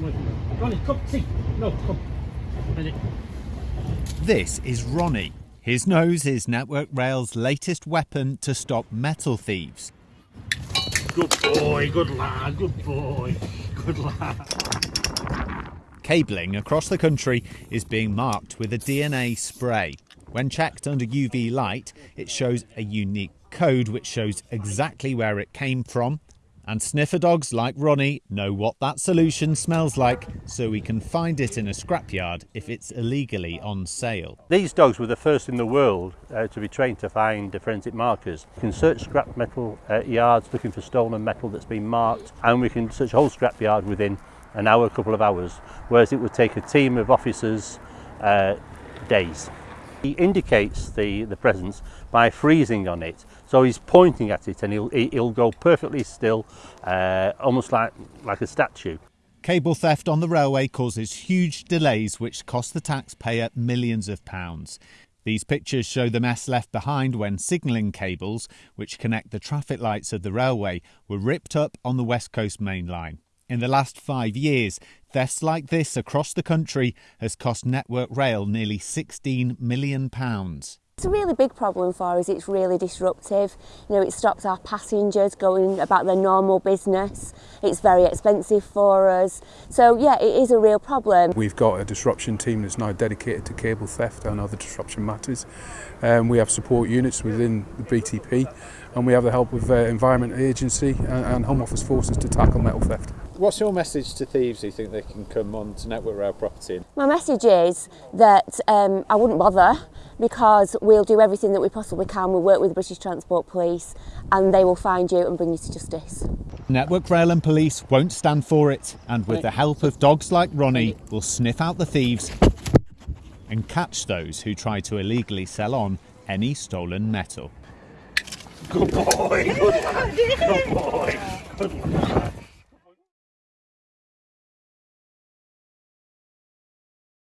Ronnie, come, see. No, come. Ready. This is Ronnie. His nose is Network Rail's latest weapon to stop metal thieves. Good boy, good lad, good boy, good lad. Cabling across the country is being marked with a DNA spray. When checked under UV light, it shows a unique code which shows exactly where it came from. And sniffer dogs like Ronnie know what that solution smells like, so we can find it in a scrapyard if it's illegally on sale. These dogs were the first in the world uh, to be trained to find forensic markers. We can search scrap metal uh, yards looking for stolen metal that's been marked, and we can search a whole scrapyard within an hour, a couple of hours, whereas it would take a team of officers uh, days. He indicates the, the presence by freezing on it. So he's pointing at it and he'll, he'll go perfectly still, uh, almost like, like a statue. Cable theft on the railway causes huge delays which cost the taxpayer millions of pounds. These pictures show the mess left behind when signalling cables, which connect the traffic lights of the railway, were ripped up on the West Coast Main Line. In the last five years, thefts like this across the country has cost Network Rail nearly £16 million. It's a really big problem for us. It's really disruptive. You know, it stops our passengers going about their normal business. it's very expensive for us. So yeah, it is a real problem. We've got a disruption team that's now dedicated to cable theft and other disruption matters. Um, we have support units within the BTP and we have the help of uh, Environment Agency and, and Home Office forces to tackle metal theft. What's your message to thieves who think they can come on to Network Rail property? My message is that um, I wouldn't bother because we'll do everything that we possibly can. We'll work with the British Transport Police and they will find you and bring you to justice. Network Rail and Police won't stand for it and with the help of dogs like Ronnie will sniff out the thieves and catch those who try to illegally sell on any stolen metal. Good boy, good boy! good boy, good lad.